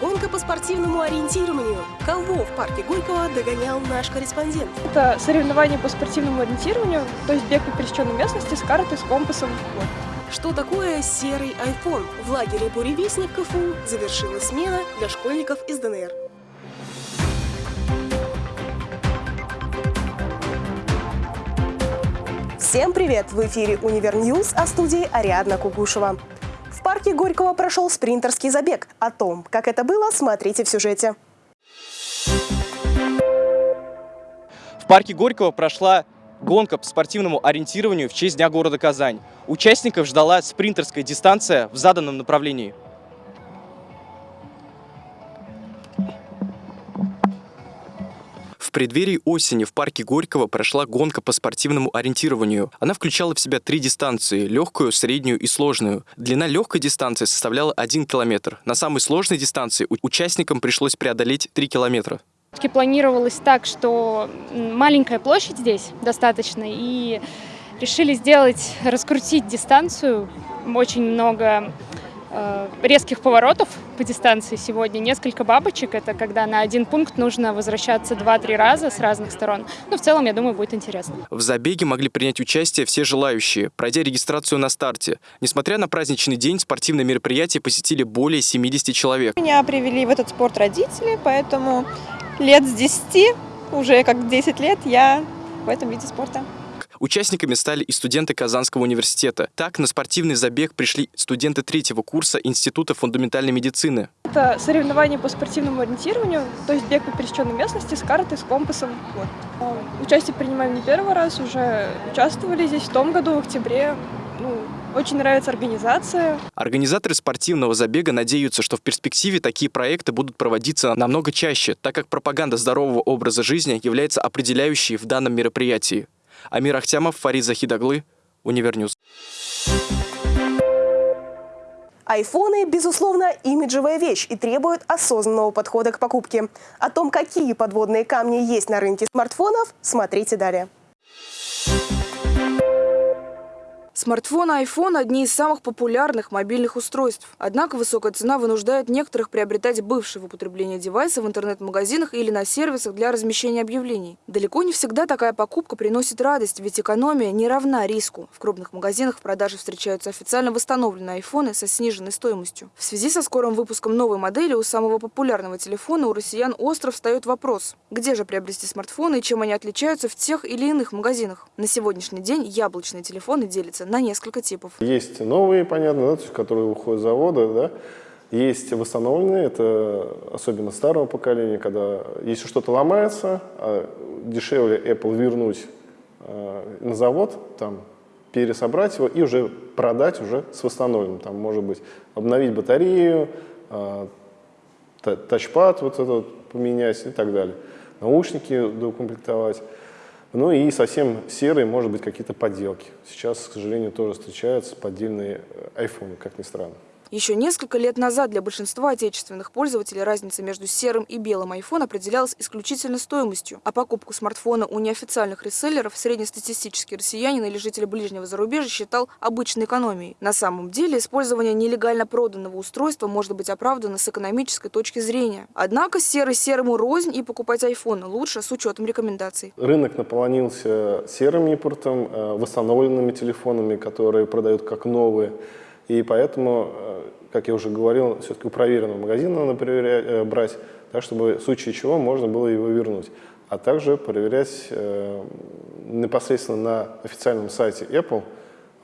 Гонка по спортивному ориентированию. Кого в парке Горького догонял наш корреспондент? Это соревнование по спортивному ориентированию, то есть бег по пересеченной местности с картой, с компасом. Вот. Что такое серый iPhone? В лагере «Буревестник» КФУ завершилась смена для школьников из ДНР. Всем привет! В эфире «Универ Ньюс», а студии Ариадна Кугушева. В парке Горького прошел спринтерский забег. О том, как это было, смотрите в сюжете. В парке Горького прошла гонка по спортивному ориентированию в честь Дня города Казань. Участников ждала спринтерская дистанция в заданном направлении. В преддверии осени в парке Горького прошла гонка по спортивному ориентированию. Она включала в себя три дистанции – легкую, среднюю и сложную. Длина легкой дистанции составляла 1 километр. На самой сложной дистанции участникам пришлось преодолеть 3 километра. Планировалось так, что маленькая площадь здесь достаточно, и решили сделать, раскрутить дистанцию. Очень много резких поворотов по дистанции сегодня. Несколько бабочек. Это когда на один пункт нужно возвращаться 2-3 раза с разных сторон. Но в целом, я думаю, будет интересно. В забеге могли принять участие все желающие, пройдя регистрацию на старте. Несмотря на праздничный день, спортивное мероприятие посетили более 70 человек. Меня привели в этот спорт родители, поэтому лет с 10, уже как 10 лет я в этом виде спорта. Участниками стали и студенты Казанского университета. Так, на спортивный забег пришли студенты третьего курса Института фундаментальной медицины. Это соревнование по спортивному ориентированию, то есть бег по пересеченной местности с картой, с компасом. Вот. А, участие принимаем не первый раз, уже участвовали здесь в том году, в октябре. Ну, очень нравится организация. Организаторы спортивного забега надеются, что в перспективе такие проекты будут проводиться намного чаще, так как пропаганда здорового образа жизни является определяющей в данном мероприятии. Амир Ахтямов, Фарид Захидаглы, Универньюз. Айфоны, безусловно, имиджевая вещь и требуют осознанного подхода к покупке. О том, какие подводные камни есть на рынке смартфонов, смотрите далее. Смартфон iPhone – одни из самых популярных мобильных устройств. Однако высокая цена вынуждает некоторых приобретать бывшие в употреблении девайсы в интернет-магазинах или на сервисах для размещения объявлений. Далеко не всегда такая покупка приносит радость, ведь экономия не равна риску. В крупных магазинах в продаже встречаются официально восстановленные айфоны со сниженной стоимостью. В связи со скорым выпуском новой модели у самого популярного телефона у россиян остро встает вопрос – где же приобрести смартфоны и чем они отличаются в тех или иных магазинах? На сегодняшний день яблочные телефоны делятся на несколько типов. Есть новые, понятно, да, которые уходят с завода, да, есть восстановленные, это особенно старого поколения, когда если что-то ломается, а дешевле Apple вернуть э, на завод, там, пересобрать его и уже продать уже с восстановленным. Там может быть обновить батарею, э, тачпад вот этот поменять и так далее. Наушники доукомплектовать. Ну и совсем серые, может быть, какие-то подделки. Сейчас, к сожалению, тоже встречаются поддельные айфоны, как ни странно. Еще несколько лет назад для большинства отечественных пользователей разница между серым и белым iPhone определялась исключительно стоимостью, а покупку смартфона у неофициальных реселлеров среднестатистический россиянин или житель ближнего зарубежья считал обычной экономией. На самом деле использование нелегально проданного устройства может быть оправдано с экономической точки зрения. Однако серый серому рознь и покупать iPhone лучше с учетом рекомендаций. Рынок наполонился серым импортом, э, восстановленными телефонами, которые продают как новые. И поэтому, э, как я уже говорил, все-таки у проверенного магазина надо э, брать, так, чтобы в случае чего можно было его вернуть. А также проверять э, непосредственно на официальном сайте Apple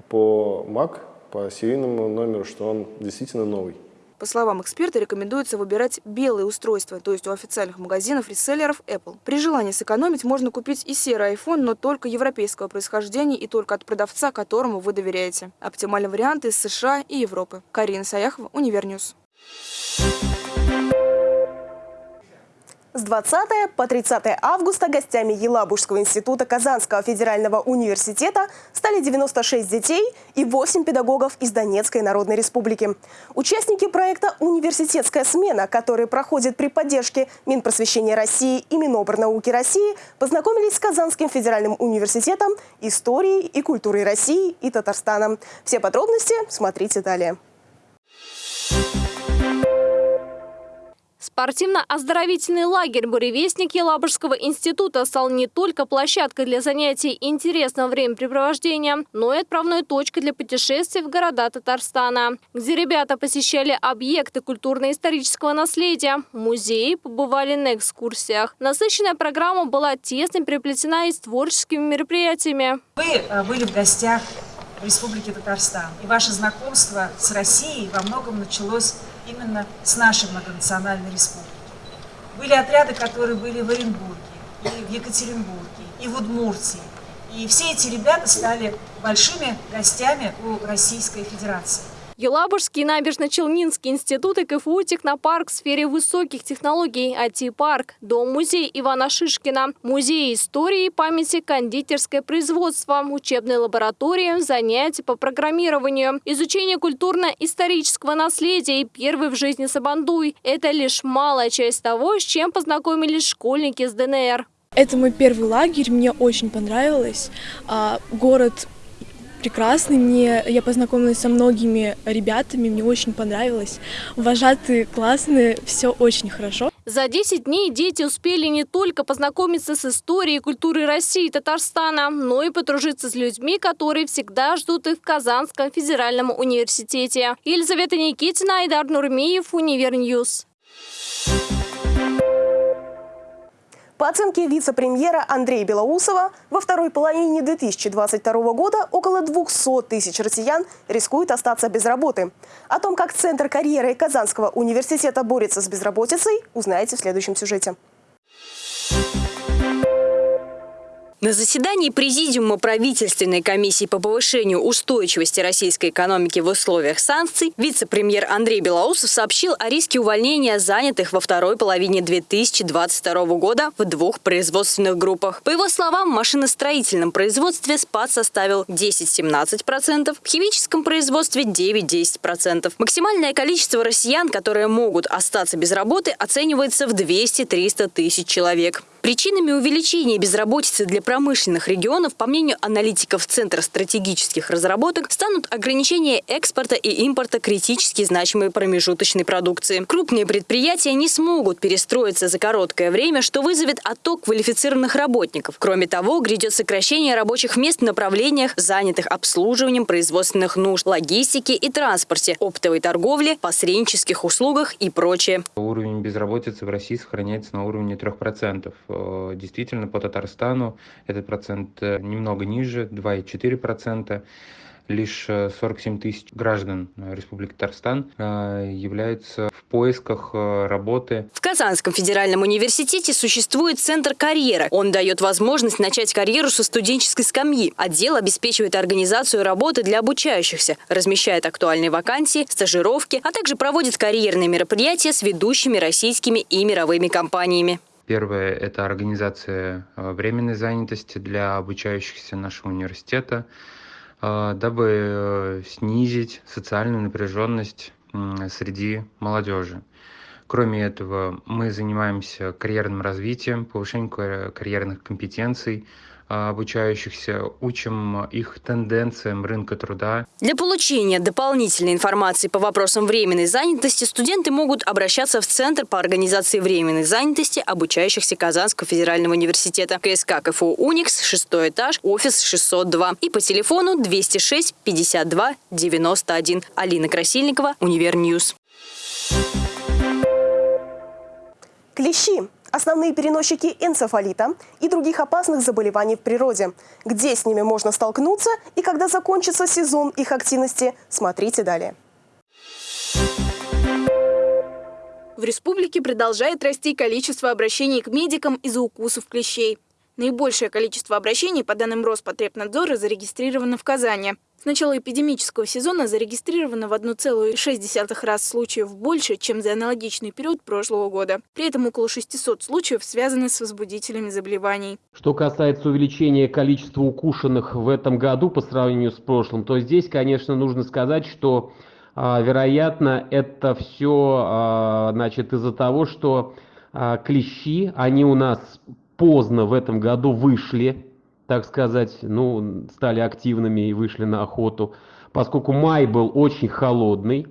по Mac, по серийному номеру, что он действительно новый. По словам эксперта, рекомендуется выбирать белые устройства, то есть у официальных магазинов реселлеров Apple. При желании сэкономить можно купить и серый iPhone, но только европейского происхождения и только от продавца, которому вы доверяете. Оптимальный вариант из США и Европы. Карина Саяхова, Универньюз. С 20 по 30 августа гостями Елабужского института Казанского федерального университета стали 96 детей и 8 педагогов из Донецкой Народной Республики. Участники проекта «Университетская смена», который проходит при поддержке Минпросвещения России и Минобрнауки России, познакомились с Казанским федеральным университетом историей и культурой России и Татарстана. Все подробности смотрите далее. Спортивно-оздоровительный лагерь «Буревестник» Елабужского института стал не только площадкой для занятий и интересного времяпрепровождения, но и отправной точкой для путешествий в города Татарстана, где ребята посещали объекты культурно-исторического наследия, музеи, побывали на экскурсиях. Насыщенная программа была тесно переплетена и с творческими мероприятиями. Вы э, были в гостях в Республике Татарстан, и ваше знакомство с Россией во многом началось именно с нашей многонациональной республики. Были отряды, которые были в Оренбурге, и в Екатеринбурге, и в Удмуртии. И все эти ребята стали большими гостями у Российской Федерации. Елабужский набережно-Челнинский институт и КФУ «Технопарк» в сфере высоких технологий, IT-парк, дом-музей Ивана Шишкина, музей истории и памяти, кондитерское производство, учебная лаборатория, занятия по программированию, изучение культурно-исторического наследия и первый в жизни Сабандуй – это лишь малая часть того, с чем познакомились школьники с ДНР. Это мой первый лагерь, мне очень понравилось. А, город прекрасный. Мне, я познакомилась со многими ребятами, мне очень понравилось. Вожатые классные, все очень хорошо. За 10 дней дети успели не только познакомиться с историей и культурой России и Татарстана, но и подружиться с людьми, которые всегда ждут их в Казанском федеральном университете. Елизавета Никитина, Айдар Нурмиев, Универньюз. По оценке вице-премьера Андрея Белоусова, во второй половине 2022 года около 200 тысяч россиян рискуют остаться без работы. О том, как Центр карьеры Казанского университета борется с безработицей, узнаете в следующем сюжете. На заседании Президиума правительственной комиссии по повышению устойчивости российской экономики в условиях санкций вице-премьер Андрей Белоусов сообщил о риске увольнения занятых во второй половине 2022 года в двух производственных группах. По его словам, в машиностроительном производстве спад составил 10-17%, в химическом производстве 9-10%. Максимальное количество россиян, которые могут остаться без работы, оценивается в 200-300 тысяч человек. Причинами увеличения безработицы для промышленных регионов, по мнению аналитиков Центра стратегических разработок, станут ограничения экспорта и импорта критически значимой промежуточной продукции. Крупные предприятия не смогут перестроиться за короткое время, что вызовет отток квалифицированных работников. Кроме того, грядет сокращение рабочих мест в направлениях, занятых обслуживанием производственных нужд, логистики и транспорте, оптовой торговле, посреднических услугах и прочее. Уровень безработицы в России сохраняется на уровне 3%. Э, действительно, по Татарстану этот процент э, немного ниже, 2,4% лишь 47 э, тысяч граждан Республики Татарстан являются в поисках работы. В Казанском федеральном университете существует Центр карьеры. Он дает возможность начать карьеру со студенческой скамьи. Отдел обеспечивает организацию работы для обучающихся, размещает актуальные вакансии, стажировки, а также проводит карьерные мероприятия с ведущими российскими и мировыми компаниями. Первое – это организация э, временной занятости для обучающихся нашего университета, э, дабы э, снизить социальную напряженность среди молодежи. Кроме этого, мы занимаемся карьерным развитием, повышением карьерных компетенций, а, обучающихся, учим их тенденциям рынка труда. Для получения дополнительной информации по вопросам временной занятости студенты могут обращаться в Центр по организации временной занятости обучающихся Казанского федерального университета. КСК КФУ «Уникс», шестой этаж, офис 602 и по телефону 206 52 91. Алина Красильникова, Универньюз. Клещи основные переносчики энцефалита и других опасных заболеваний в природе. Где с ними можно столкнуться и когда закончится сезон их активности, смотрите далее. В республике продолжает расти количество обращений к медикам из-за укусов клещей. Наибольшее количество обращений, по данным Роспотребнадзора, зарегистрировано в Казани. С начала эпидемического сезона зарегистрировано в 1,6 раз случаев больше, чем за аналогичный период прошлого года. При этом около 600 случаев связаны с возбудителями заболеваний. Что касается увеличения количества укушенных в этом году по сравнению с прошлым, то здесь, конечно, нужно сказать, что а, вероятно, это все а, значит, из-за того, что а, клещи, они у нас поздно в этом году вышли, так сказать, ну, стали активными и вышли на охоту, поскольку май был очень холодный,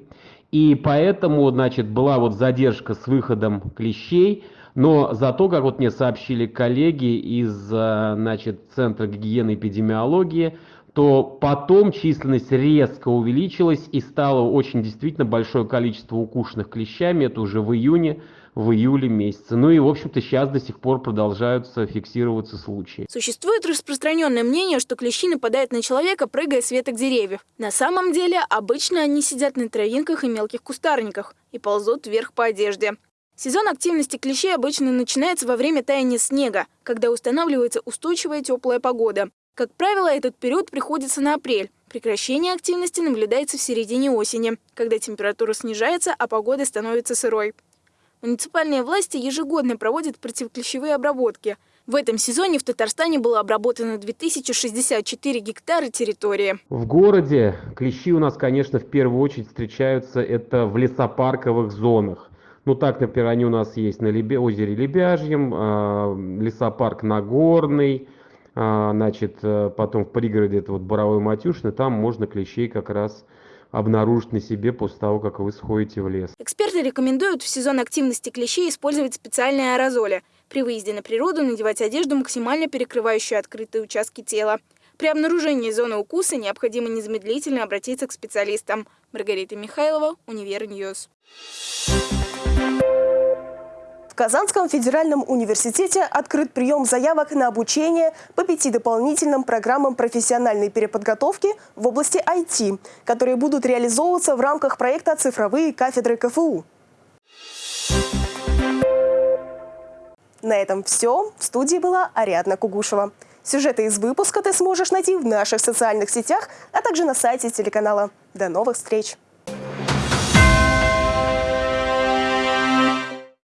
И поэтому, значит, была вот задержка с выходом клещей, но зато, как вот мне сообщили коллеги из, э, значит, Центра гигиены и эпидемиологии, то потом численность резко увеличилась и стало очень действительно большое количество укушенных клещами. Это уже в июне, в июле месяце. Ну и, в общем-то, сейчас до сих пор продолжаются фиксироваться случаи. Существует распространенное мнение, что клещи нападают на человека, прыгая с веток деревьев. На самом деле, обычно они сидят на травинках и мелких кустарниках и ползут вверх по одежде. Сезон активности клещей обычно начинается во время таяния снега, когда устанавливается устойчивая теплая погода. Как правило, этот период приходится на апрель. Прекращение активности наблюдается в середине осени, когда температура снижается, а погода становится сырой. Муниципальные власти ежегодно проводят противоклещевые обработки. В этом сезоне в Татарстане было обработано 2064 гектара территории. В городе клещи у нас, конечно, в первую очередь встречаются это в лесопарковых зонах. Ну так, например, они у нас есть на озере Лебяжьем, э, лесопарк Нагорный, а, значит, э, потом в пригороде это вот Боровой Матюшины, там можно клещей как раз обнаружить на себе после того, как вы сходите в лес. Эксперты рекомендуют в сезон активности клещей использовать специальные аэрозоли. При выезде на природу надевать одежду, максимально перекрывающую открытые участки тела. При обнаружении зоны укуса необходимо незамедлительно обратиться к специалистам. Маргарита Михайлова, Универньюз. В Казанском федеральном университете открыт прием заявок на обучение по пяти дополнительным программам профессиональной переподготовки в области IT, которые будут реализовываться в рамках проекта «Цифровые кафедры КФУ». На этом все. В студии была Ариадна Кугушева. Сюжеты из выпуска ты сможешь найти в наших социальных сетях, а также на сайте телеканала. До новых встреч!